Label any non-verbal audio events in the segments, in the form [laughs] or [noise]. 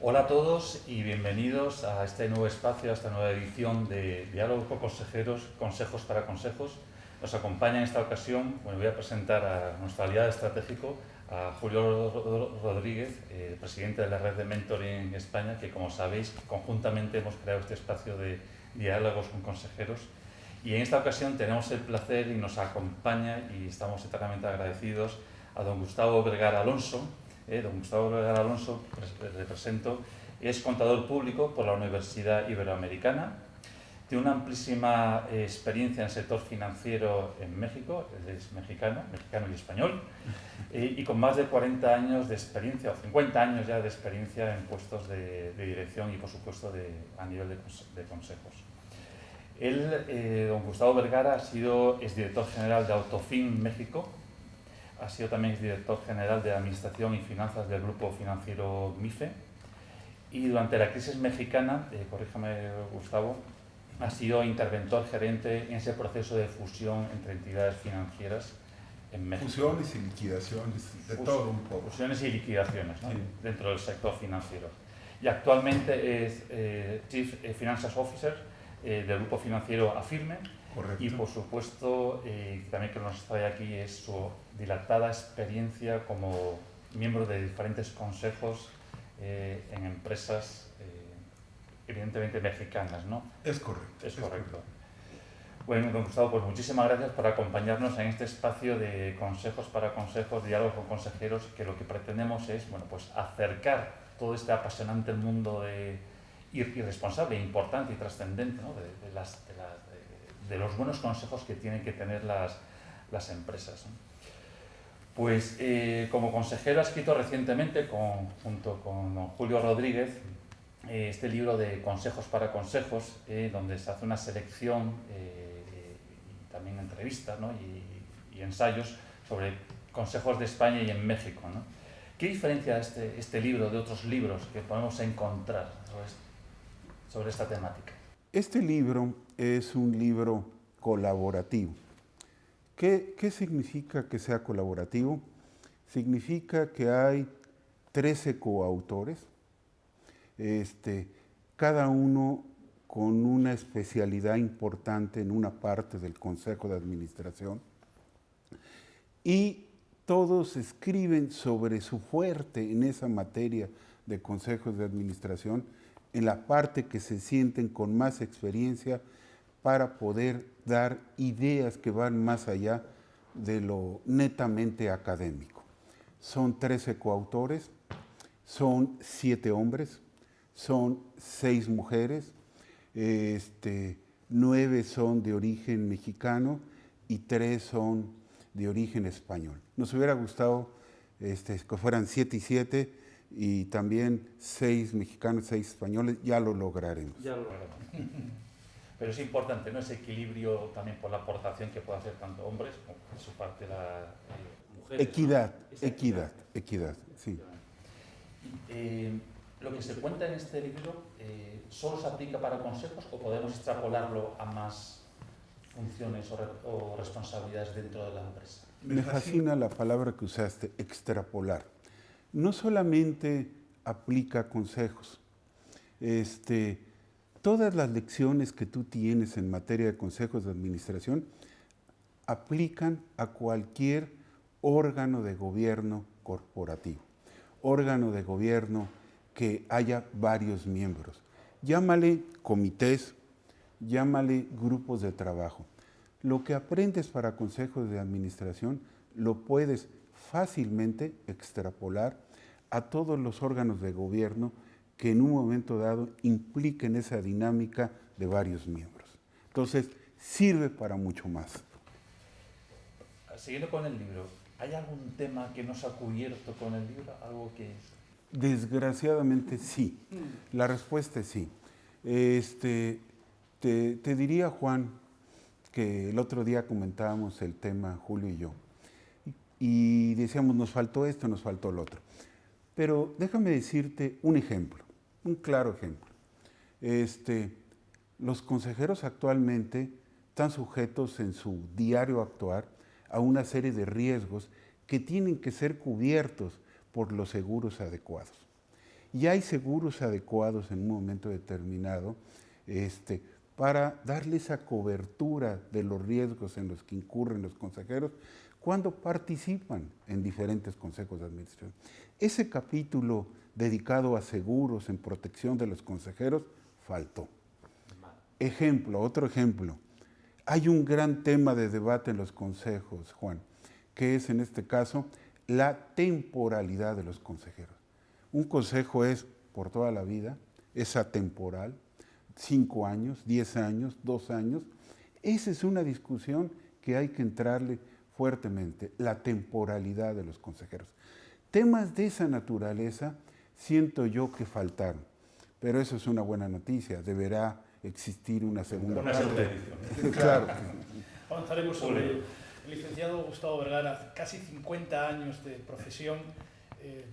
Hola a todos y bienvenidos a este nuevo espacio, a esta nueva edición de Diálogo con Consejeros, Consejos para Consejos. Nos acompaña en esta ocasión, bueno, voy a presentar a nuestro aliado estratégico, a Julio Rodríguez, eh, presidente de la red de Mentoring España, que como sabéis, conjuntamente hemos creado este espacio de diálogos con consejeros. Y en esta ocasión tenemos el placer y nos acompaña, y estamos eternamente agradecidos, a don Gustavo Vergara Alonso, eh, don Gustavo Vergara Alonso, represento, es contador público por la Universidad Iberoamericana, tiene una amplísima eh, experiencia en el sector financiero en México, es mexicano, mexicano y español, eh, y con más de 40 años de experiencia, o 50 años ya de experiencia en puestos de, dirección y por supuesto de, a nivel de, de consejos. Él, don Gustavo Vergara, ha sido exdirector general de Autofin México, ha sido también director general de Administración y Finanzas del Grupo Financiero MIFE y durante la crisis mexicana, eh, corríjame Gustavo, ha sido interventor gerente en ese proceso de fusión entre entidades financieras en México. Fusiones y liquidaciones, de todo un poco. Fusiones y liquidaciones dentro del sector financiero. Y actualmente es eh, Chief Finances Officer eh, del grupo financiero Afirme, y por supuesto, eh, también que nos trae aquí es su dilatada experiencia como miembro de diferentes consejos eh, en empresas, eh, evidentemente mexicanas, ¿no? Es correcto. Es, correcto. Bueno, don Gustavo, pues muchísimas gracias por acompañarnos en este espacio de consejos para consejos, diálogos con consejeros, que lo que pretendemos es, bueno, pues acercar todo este apasionante mundo de irresponsable, importante y trascendente ¿no? de, las, de, las, de los buenos consejos que tienen que tener las, las empresas. Pues eh, como consejero ha escrito recientemente, junto con Julio Rodríguez, eh, este libro de Consejos para Consejos, eh, donde se hace una selección y también entrevistas ¿no? y, ensayos sobre consejos de España y en México. ¿Qué diferencia este, este libro de otros libros que podemos encontrar sobre, sobre esta temática? Este libro es un libro colaborativo. ¿Qué, significa que sea colaborativo? Significa que hay 13 coautores, este, cada uno con una especialidad importante en una parte del Consejo de Administración y todos escriben sobre su fuerte en esa materia de consejos de administración en la parte que se sienten con más experiencia para poder dar ideas que van más allá de lo netamente académico. Son 13 coautores, son 7 hombres, son 6 mujeres, este, 9 son de origen mexicano y 3 son de origen español. Nos hubiera gustado este, que fueran 7 y 7, y también seis mexicanos, seis españoles, ya lo lograremos. Ya lo lograremos. Pero es importante, ¿no? Ese equilibrio también por la aportación que pueden hacer tanto hombres como por su parte las eh, mujeres. Equidad, equidad, equidad, sí. Eh, lo que se cuenta en este libro, eh, ¿solo se aplica para consejos o podemos extrapolarlo a más funciones o, o responsabilidades dentro de la empresa? Me fascina la palabra que usaste, extrapolar no solamente aplica consejos. Este, todas las lecciones que tú tienes en materia de consejos de administración aplican a cualquier órgano de gobierno corporativo, órgano de gobierno que haya varios miembros. Llámale comités, llámale grupos de trabajo. Lo que aprendes para consejos de administración lo puedes fácilmente extrapolar a todos los órganos de gobierno que en un momento dado impliquen esa dinámica de varios miembros. Entonces, sirve para mucho más. Siguiendo con el libro, ¿hay algún tema que no se ha cubierto con el libro? ¿Algo que...? Desgraciadamente sí. La respuesta es sí. Este, te, te diría, Juan, que el otro día comentábamos el tema, Julio y yo, y decíamos, nos faltó esto, nos faltó lo otro. Pero déjame decirte un ejemplo, un claro ejemplo. Este, los consejeros actualmente están sujetos en su diario actuar a una serie de riesgos que tienen que ser cubiertos por los seguros adecuados. y hay seguros adecuados en un momento determinado este, para darle esa cobertura de los riesgos en los que incurren los consejeros cuando participan en diferentes consejos de administración. Ese capítulo dedicado a seguros en protección de los consejeros faltó. Ejemplo, otro ejemplo. Hay un gran tema de debate en los consejos, Juan, que es en este caso la temporalidad de los consejeros. Un consejo es por toda la vida, es atemporal, cinco años, diez años, dos años. Esa es una discusión que hay que entrarle fuertemente, la temporalidad de los consejeros. Temas de esa naturaleza siento yo que faltaron, pero eso es una buena noticia, deberá existir una segunda, una segunda edición. [laughs] claro. Avanzaremos sobre ello. El licenciado Gustavo Vergara, casi 50 años de profesión,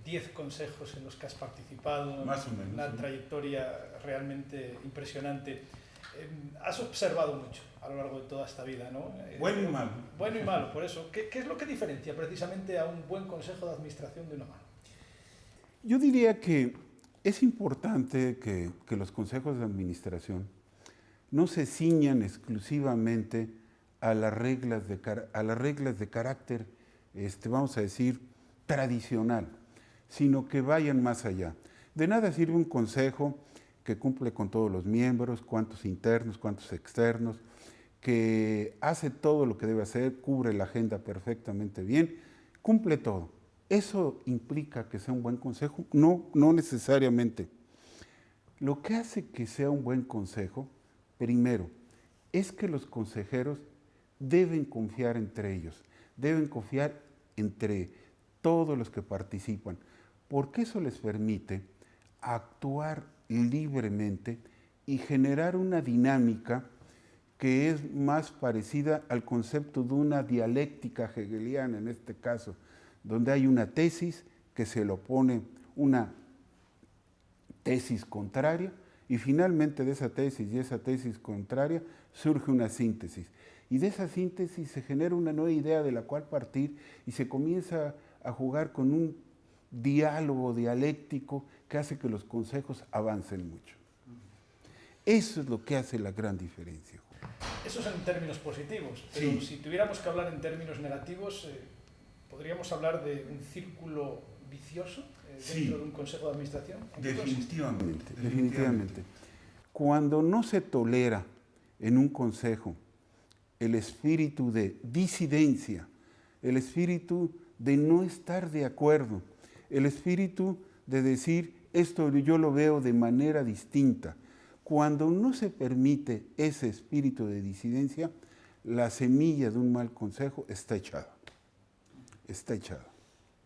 10 eh, consejos en los que has participado, Más o menos, una trayectoria realmente impresionante. Eh, has observado mucho a lo largo de toda esta vida, ¿no? Eh, bueno y malo. Bueno y malo, por eso. ¿Qué, ¿Qué, es lo que diferencia precisamente a un buen consejo de administración de una mano? Yo diría que es importante que, los consejos de administración no se ciñan exclusivamente a las reglas de, a las reglas de carácter, este, vamos a decir, tradicional, sino que vayan más allá. De nada sirve un consejo que cumple con todos los miembros, cuántos internos, cuántos externos, que hace todo lo que debe hacer, cubre la agenda perfectamente bien, cumple todo. ¿Eso implica que sea un buen consejo? No, no necesariamente. Lo que hace que sea un buen consejo, primero, es que los consejeros deben confiar entre ellos, deben confiar entre todos los que participan, porque eso les permite actuar libremente y generar una dinámica que es más parecida al concepto de una dialéctica hegeliana en este caso, donde hay una tesis que se le opone una tesis contraria y finalmente de esa tesis y esa tesis contraria surge una síntesis. Y de esa síntesis se genera una nueva idea de la cual partir y se comienza a jugar con un diálogo dialéctico que hace que los consejos avancen mucho. Eso es lo que hace la gran diferencia. Eso es en términos positivos, pero si tuviéramos que hablar en términos negativos, eh, ¿podríamos hablar de un círculo vicioso eh, dentro de un consejo de administración? Definitivamente, definitivamente. Cuando no se tolera en un consejo el espíritu de disidencia, el espíritu de no estar de acuerdo, el espíritu de decir, esto yo lo veo de manera distinta. Cuando no se permite ese espíritu de disidencia, la semilla de un mal consejo está echada. Está echada.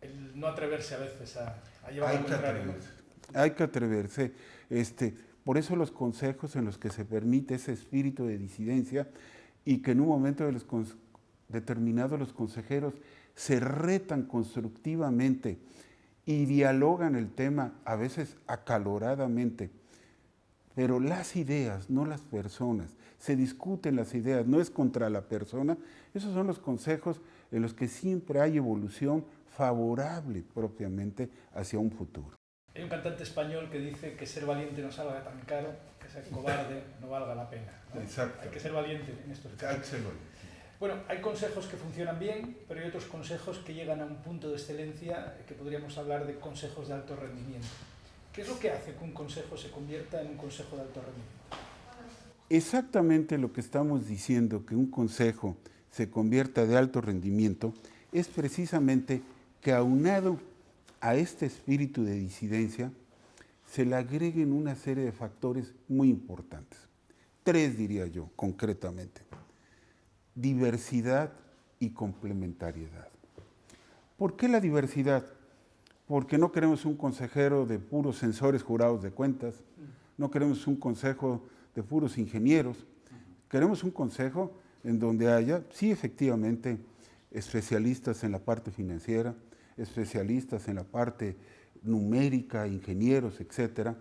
El no atreverse a veces a, llevar Hay que atreverse. Hay que atreverse. Este, por eso los consejos en los que se permite ese espíritu de disidencia y que en un momento de los determinado los consejeros se retan constructivamente y dialogan el tema a veces acaloradamente, pero las ideas, no las personas, se discuten las ideas, no es contra la persona, esos son los consejos en los que siempre hay evolución favorable propiamente hacia un futuro. Hay un cantante español que dice que ser valiente no salga tan caro, que ser cobarde no valga la pena. Exacto. Hay que ser valiente en estos casos. Bueno, hay consejos que funcionan bien, pero hay otros consejos que llegan a un punto de excelencia que podríamos hablar de consejos de alto rendimiento. ¿Qué es lo que hace que un consejo se convierta en un consejo de alto rendimiento? Exactamente lo que estamos diciendo, que un consejo se convierta de alto rendimiento, es precisamente que aunado a este espíritu de disidencia, se le agreguen una serie de factores muy importantes. Tres diría yo, concretamente diversidad y complementariedad. ¿Por qué la diversidad? Porque no queremos un consejero de puros sensores jurados de cuentas, no queremos un consejo de puros ingenieros, queremos un consejo en donde haya, sí, efectivamente, especialistas en la parte financiera, especialistas en la parte numérica, ingenieros, etcétera.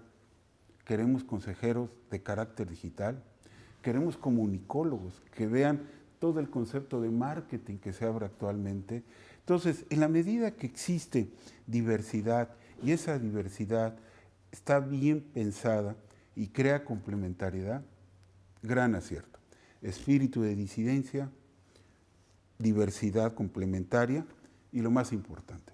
Queremos consejeros de carácter digital, queremos comunicólogos que vean todo el concepto de marketing que se abre actualmente. Entonces, en la medida que existe diversidad y esa diversidad está bien pensada y crea complementariedad, gran acierto. Espíritu de disidencia, diversidad complementaria y lo más importante,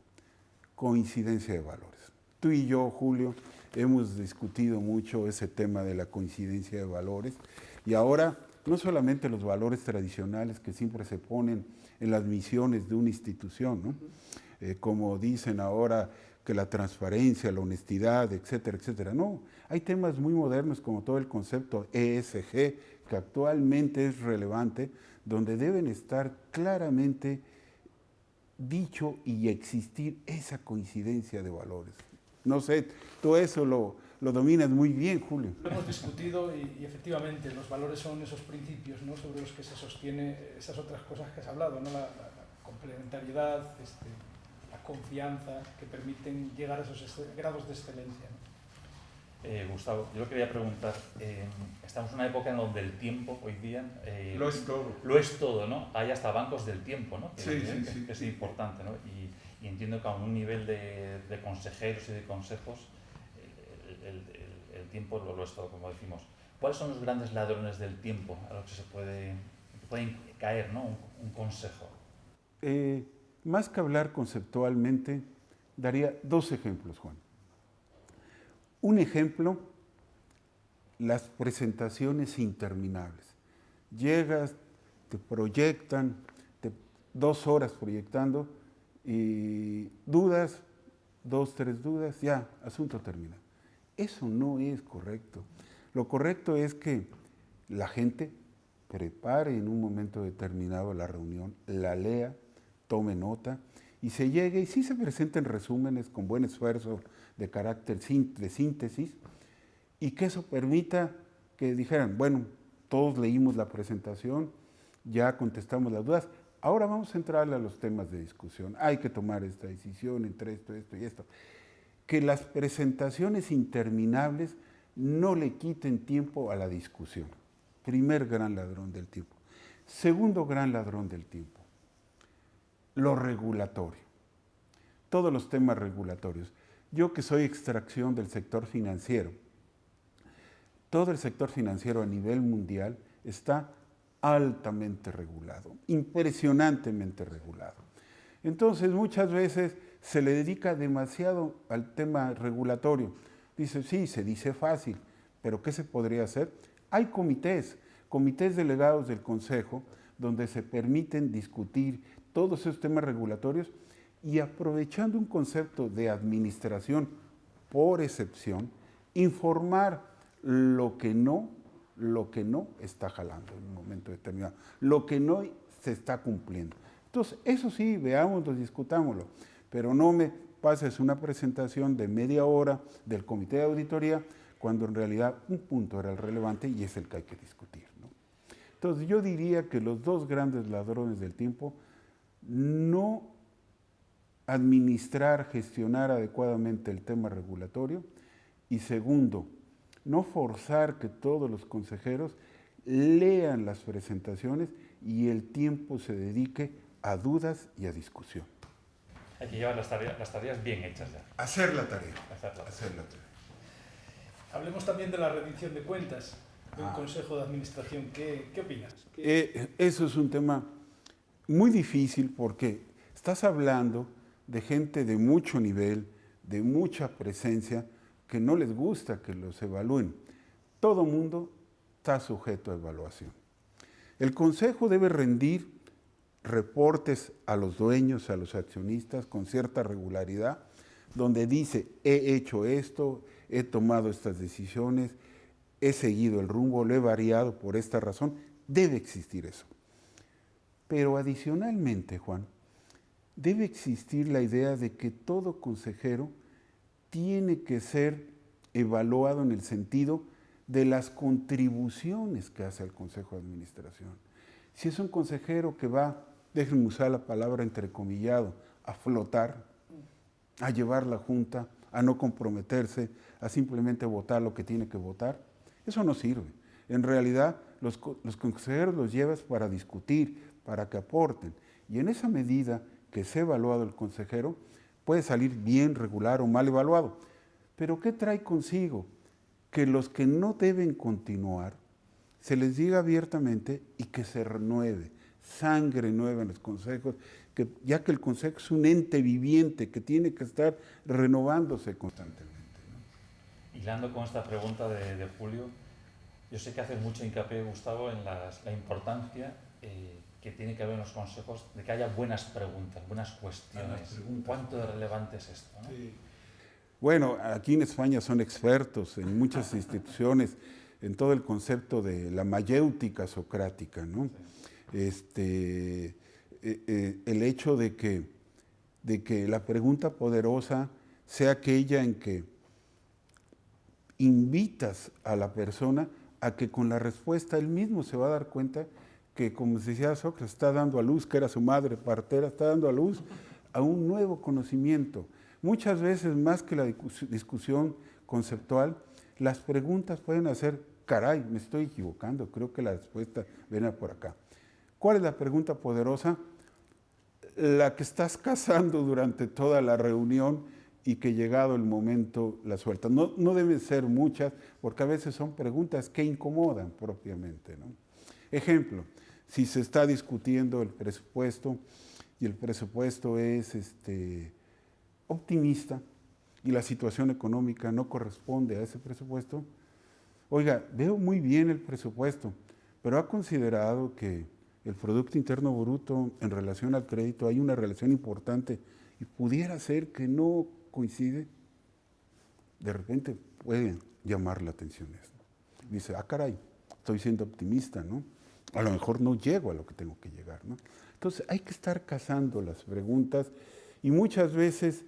coincidencia de valores. Tú y yo, Julio, hemos discutido mucho ese tema de la coincidencia de valores y ahora no solamente los valores tradicionales que siempre se ponen en las misiones de una institución, eh, como dicen ahora que la transparencia, la honestidad, etcétera, etcétera. No, hay temas muy modernos como todo el concepto ESG, que actualmente es relevante, donde deben estar claramente dicho y existir esa coincidencia de valores. No sé, todo eso lo, lo dominas muy bien, Julio. Lo hemos discutido y, efectivamente los valores son esos principios ¿no? sobre los que se sostiene esas otras cosas que has hablado, ¿no? la, complementariedad, este, la confianza, que permiten llegar a esos grados de excelencia. Eh, Gustavo, yo quería preguntar, eh, estamos en una época en donde el tiempo hoy día... Eh, lo es todo. Lo es todo, ¿no? Hay hasta bancos del tiempo, ¿no? Que, sí, sí, sí, que es importante, ¿no? Y, entiendo que a un nivel de, de consejeros y de consejos el, el, tiempo lo, lo, es todo, como decimos. ¿Cuáles son los grandes ladrones del tiempo a los que se puede, pueden caer ¿no? un, un consejo? Eh, más que hablar conceptualmente, daría dos ejemplos, Juan. Un ejemplo, las presentaciones interminables. Llegas, te proyectan, te, dos horas proyectando y dudas, dos, tres dudas, ya, asunto terminado. Eso no es correcto. Lo correcto es que la gente prepare en un momento determinado la reunión, la lea, tome nota y se llegue y sí se presenten resúmenes con buen esfuerzo de carácter de síntesis y que eso permita que dijeran, bueno, todos leímos la presentación, ya contestamos las dudas, ahora vamos a entrar a los temas de discusión. Hay que tomar esta decisión entre esto, esto y esto que las presentaciones interminables no le quiten tiempo a la discusión. Primer gran ladrón del tiempo. Segundo gran ladrón del tiempo, lo regulatorio. Todos los temas regulatorios. Yo que soy extracción del sector financiero, todo el sector financiero a nivel mundial está altamente regulado, impresionantemente regulado. Entonces muchas veces se le dedica demasiado al tema regulatorio. Dice, sí, se dice fácil, pero ¿qué se podría hacer? Hay comités, comités delegados del Consejo, donde se permiten discutir todos esos temas regulatorios y aprovechando un concepto de administración por excepción, informar lo que no, lo que no está jalando en un momento determinado, lo que no se está cumpliendo. Entonces, eso sí, veámoslo, discutámoslo pero no me pases una presentación de media hora del comité de auditoría cuando en realidad un punto era el relevante y es el que hay que discutir. Entonces yo diría que los dos grandes ladrones del tiempo, no administrar, gestionar adecuadamente el tema regulatorio y segundo, no forzar que todos los consejeros lean las presentaciones y el tiempo se dedique a dudas y a discusión. Hay que llevar las tareas, las tareas bien hechas ya. Hacer la tarea. Hacer la, Hacer la tarea. Hablemos también de la rendición de cuentas de un ah. consejo de administración. ¿Qué, qué opinas? Eh, eso es un tema muy difícil porque estás hablando de gente de mucho nivel, de mucha presencia, que no les gusta que los evalúen. Todo mundo está sujeto a evaluación. El consejo debe rendir reportes a los dueños, a los accionistas con cierta regularidad, donde dice, he hecho esto, he tomado estas decisiones, he seguido el rumbo, lo he variado por esta razón, debe existir eso. Pero adicionalmente, Juan, debe existir la idea de que todo consejero tiene que ser evaluado en el sentido de las contribuciones que hace el Consejo de Administración. Si es un consejero que va déjenme usar la palabra entrecomillado, a flotar, a llevar la Junta, a no comprometerse, a simplemente votar lo que tiene que votar, eso no sirve. En realidad, los, los consejeros los llevas para discutir, para que aporten. Y en esa medida que se ha evaluado el consejero, puede salir bien, regular o mal evaluado. Pero ¿qué trae consigo? Que los que no deben continuar, se les diga abiertamente y que se renueve, sangre nueva en los consejos, que, ya que el consejo es un ente viviente que tiene que estar renovándose constantemente. Hilando con esta pregunta de, Julio, yo sé que hace mucho hincapié, Gustavo, en la importancia eh, que tiene que haber en los consejos de que haya buenas preguntas, buenas cuestiones. ¿Cuánto de relevante es esto? Bueno, aquí en España son expertos en muchas [laughs] instituciones en todo el concepto de la mayéutica socrática, ¿no? Este, eh, eh, el hecho de que, de que la pregunta poderosa sea aquella en que invitas a la persona a que con la respuesta él mismo se va a dar cuenta que, como decía Sócrates, está dando a luz, que era su madre partera, está dando a luz a un nuevo conocimiento. Muchas veces, más que la discusión conceptual, las preguntas pueden hacer, caray, me estoy equivocando, creo que la respuesta viene por acá. ¿Cuál es la pregunta poderosa? La que estás [laughs] cazando durante toda la reunión y que llegado el momento la suelta. No, no deben ser muchas, porque a veces son preguntas que incomodan propiamente. Ejemplo, si se está discutiendo el presupuesto y el presupuesto es este, optimista y la situación económica no corresponde a ese presupuesto, oiga, veo muy bien el presupuesto, pero ha considerado que el Producto Interno Bruto en relación al crédito hay una relación importante y pudiera ser que no coincide, de repente puede llamar la atención esto. Dice, ah, caray, estoy siendo optimista, ¿no? A lo mejor no llego a lo que tengo que llegar. ¿no? Entonces hay que estar cazando las preguntas y muchas veces,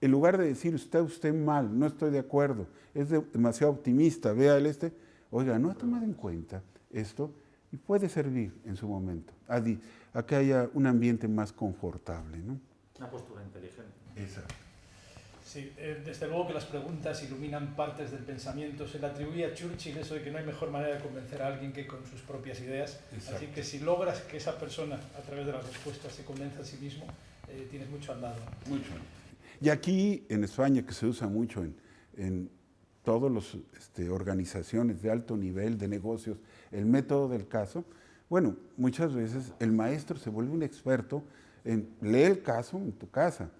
en lugar de decir, usted, usted mal, no estoy de acuerdo, es demasiado optimista, vea el este, oiga, no ha tomado en cuenta esto y puede servir en su momento a, a que haya un ambiente más confortable. ¿no? Una postura inteligente. Exacto. Sí, eh, desde luego que las preguntas iluminan partes del pensamiento. Se le atribuye a Churchill eso de que no hay mejor manera de convencer a alguien que con sus propias ideas. Así que si logras que esa persona, a través de las respuestas, se convenza a sí mismo, eh, tienes mucho andado. Mucho. Y aquí en España, que se usa mucho en, en todas las este, organizaciones de alto nivel de negocios, el método del caso, bueno, muchas veces el maestro se vuelve un experto en leer el caso en tu casa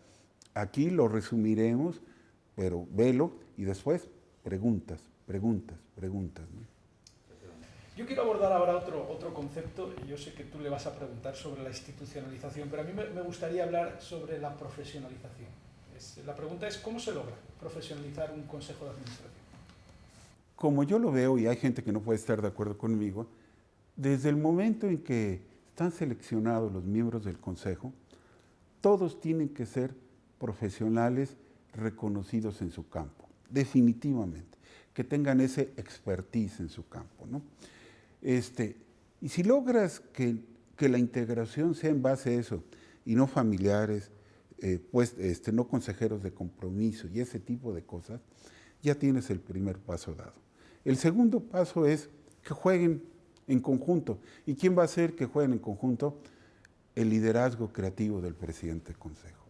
Aquí lo resumiremos, pero velo y después preguntas, preguntas, preguntas. Yo quiero abordar ahora otro, otro concepto, y yo sé que tú le vas a preguntar sobre la institucionalización, pero a mí me, gustaría hablar sobre la profesionalización. la pregunta es, ¿cómo se logra profesionalizar un consejo de administración? Como yo lo veo, y hay gente que no puede estar de acuerdo conmigo, desde el momento en que están seleccionados los miembros del consejo, todos tienen que ser profesionales reconocidos en su campo, definitivamente, que tengan ese expertise en su campo. ¿no? Este, y si logras que, que, la integración sea en base a eso, y no familiares, eh, pues, este, no consejeros de compromiso y ese tipo de cosas, ya tienes el primer paso dado. El segundo paso es que jueguen en conjunto. ¿Y quién va a hacer que jueguen en conjunto? El liderazgo creativo del presidente del Consejo.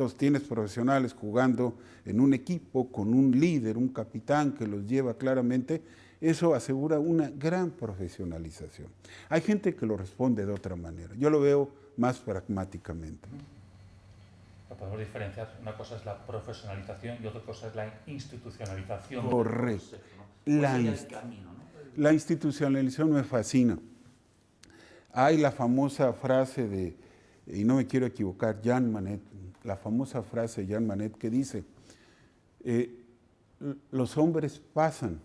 Entonces tienes profesionales jugando en un equipo con un líder, un capitán que los lleva claramente, eso asegura una gran profesionalización. Hay gente que lo responde de otra manera. Yo lo veo más pragmáticamente. podemos diferenciar. Una cosa es la profesionalización y otra cosa es la institucionalización. Correcto. La, la institucionalización me fascina. Hay la famosa frase de, y no me quiero equivocar, Jan Manet, la famosa frase de Jean Manet que dice, eh, los hombres pasan,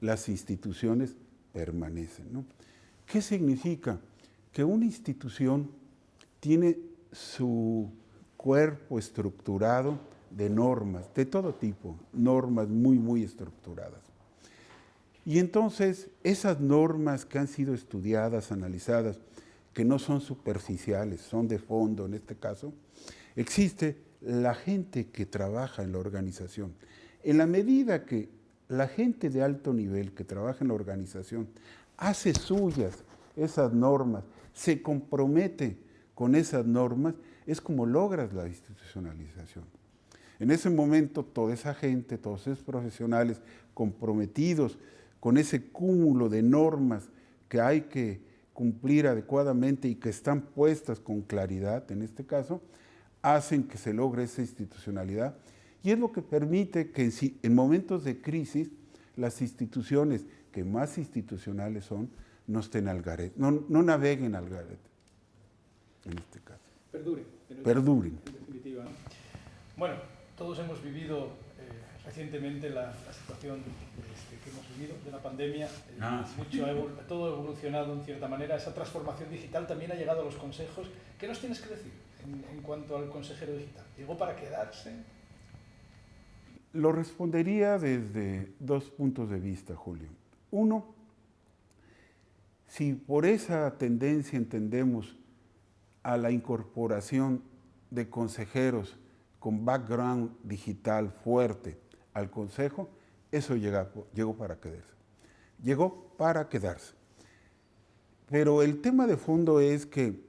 las instituciones permanecen. ¿Qué significa? Que una institución tiene su cuerpo estructurado de normas, de todo tipo, normas muy, muy estructuradas. Y entonces esas normas que han sido estudiadas, analizadas, que no son superficiales, son de fondo en este caso, Existe la gente que trabaja en la organización. En la medida que la gente de alto nivel que trabaja en la organización hace suyas esas normas, se compromete con esas normas, es como logras la institucionalización. En ese momento toda esa gente, todos esos profesionales comprometidos con ese cúmulo de normas que hay que cumplir adecuadamente y que están puestas con claridad en este caso, hacen que se logre esa institucionalidad y es lo que permite que en momentos de crisis las instituciones que más institucionales son no estén al garete, no, naveguen al garete, en este caso. Perduren. Perduren. En definitiva. Bueno, todos hemos vivido eh, recientemente la, situación este, que hemos vivido de la pandemia. Eh, ah, mucho, todo ha evolucionado en cierta manera. Esa transformación digital también ha llegado a los consejos. ¿Qué nos tienes que decir en, cuanto al consejero digital? ¿Llegó para quedarse? Lo respondería desde dos puntos de vista, Julio. Uno, si por esa tendencia entendemos a la incorporación de consejeros con background digital fuerte al consejo, eso llegó para quedarse. Llegó para quedarse. Pero el tema de fondo es que,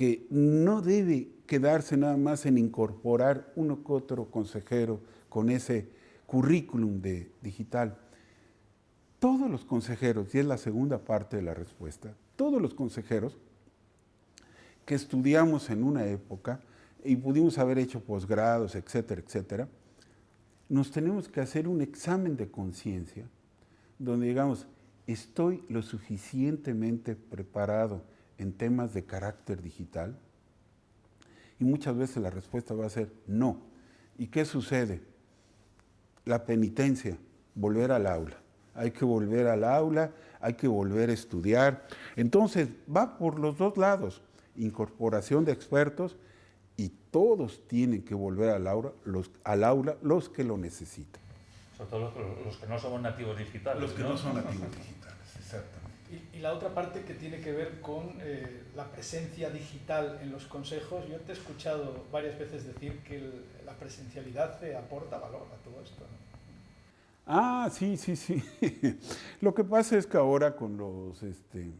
que no debe quedarse nada más en incorporar uno que otro consejero con ese currículum de digital. Todos los consejeros, y es la segunda parte de la respuesta, todos los consejeros que estudiamos en una época y pudimos haber hecho posgrados, etcétera, etcétera, nos tenemos que hacer un examen de conciencia donde digamos, estoy lo suficientemente preparado en temas de carácter digital, y muchas veces la respuesta va a ser no. ¿Y qué sucede? La penitencia, volver al aula. Hay que volver al aula, hay que volver a estudiar. Entonces, va por los dos lados, incorporación de expertos y todos tienen que volver al aula, los, al aula, los que lo necesitan. Sobre todo los, que no somos nativos digitales. Los que no, son nativos digitales, exactamente. Y, la otra parte que tiene que ver con eh, la presencia digital en los consejos. Yo te he escuchado varias veces decir que la presencialidad te aporta valor a todo esto. Ah, sí, sí, sí. [laughs] Lo que pasa es que ahora con los este,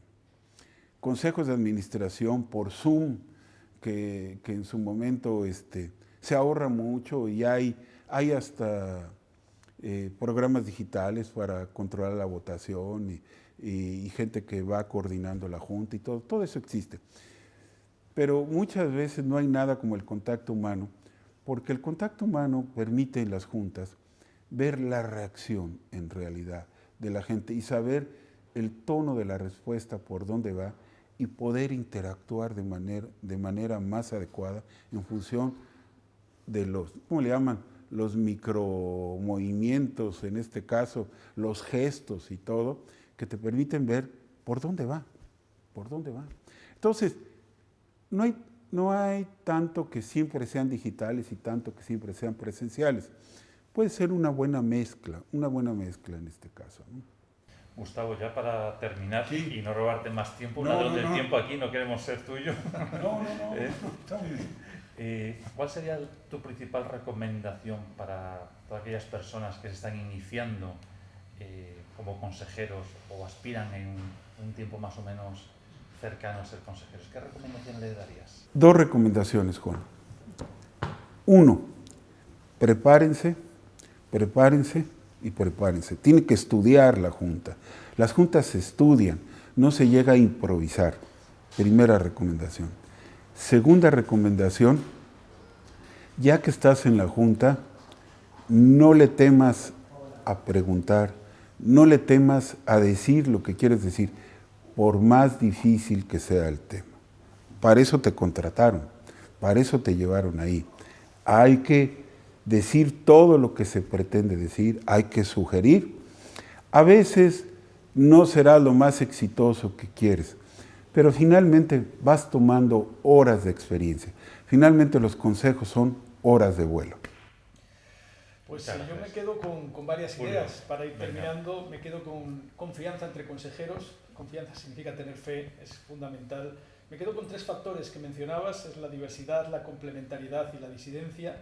consejos de administración por Zoom, que, en su momento este, se ahorra mucho y hay, hay hasta eh, programas digitales para controlar la votación y, gente que va coordinando la junta y todo, todo eso existe. Pero muchas veces no hay nada como el contacto humano, porque el contacto humano permite en las juntas ver la reacción en realidad de la gente y saber el tono de la respuesta, por dónde va, y poder interactuar de manera, de manera más adecuada en función de los, ¿cómo le llaman? Los micromovimientos, en este caso, los gestos y todo, que te permiten ver por dónde va, por dónde va. Entonces, no hay, no hay tanto que siempre sean digitales y tanto que siempre sean presenciales. Puede ser una buena mezcla, una buena mezcla en este caso. Gustavo, ya para terminar y no robarte más tiempo, una no, del tiempo aquí, no queremos ser tuyo. No, no, no, [laughs] ¿Eh? está bien. Eh, ¿Cuál sería tu principal recomendación para todas aquellas personas que se están iniciando eh, como consejeros o aspiran en un tiempo más o menos cercano a ser consejeros, ¿qué recomendaciones le darías? Dos recomendaciones, Juan. Uno, prepárense, prepárense y prepárense. Tiene que estudiar la Junta. Las juntas se estudian, no se llega a improvisar. Primera recomendación. Segunda recomendación, ya que estás en la Junta, no le temas a preguntar, no le temas a decir lo que quieres decir, por más difícil que sea el tema. Para eso te contrataron, para eso te llevaron ahí. Hay que decir todo lo que se pretende decir, hay que sugerir. A veces no será lo más exitoso que quieres, pero finalmente vas tomando horas de experiencia. Finalmente los consejos son horas de vuelo. Pues sí, yo me quedo con, con varias ideas. Para ir terminando, me quedo con confianza entre consejeros. Confianza significa tener fe, es fundamental. Me quedo con tres factores que mencionabas, es la diversidad, la complementariedad y la disidencia.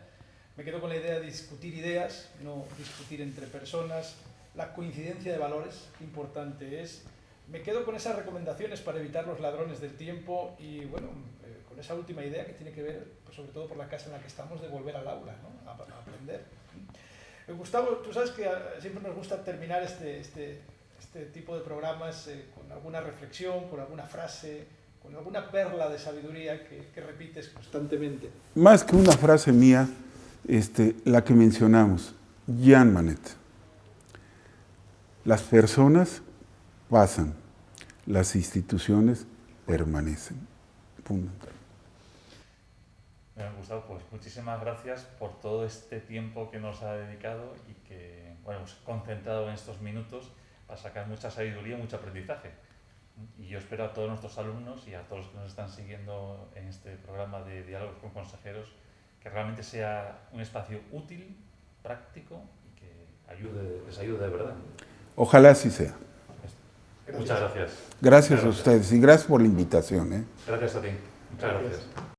Me quedo con la idea de discutir ideas, no discutir entre personas. La coincidencia de valores, importante es. me quedo con esas recomendaciones para evitar los ladrones del tiempo y bueno, eh, con esa última idea que tiene que ver, pues, sobre todo por la casa en la que estamos, de volver al aula, ¿no? a, a aprender. Eh, Gustavo, tú sabes que ah, siempre nos gusta terminar este, este, este tipo de programas eh, con alguna reflexión, con alguna frase, con alguna perla de sabiduría que, repites constantemente. Más que una frase mía, este, la que mencionamos, Jan Manet. Las personas pasan, las instituciones permanecen. Punto. Bueno, Gustavo, pues muchísimas gracias por todo este tiempo que nos ha dedicado y que bueno, hemos concentrado en estos minutos para sacar mucha sabiduría y mucho aprendizaje. Y yo espero a todos nuestros alumnos y a todos los que nos están siguiendo en este programa de diálogos con consejeros que realmente sea un espacio útil, práctico y que ayude, les ayude de verdad. Ojalá así sea. Muchas gracias. Gracias a ustedes y gracias por la invitación. ¿eh? Gracias a ti. Muchas gracias.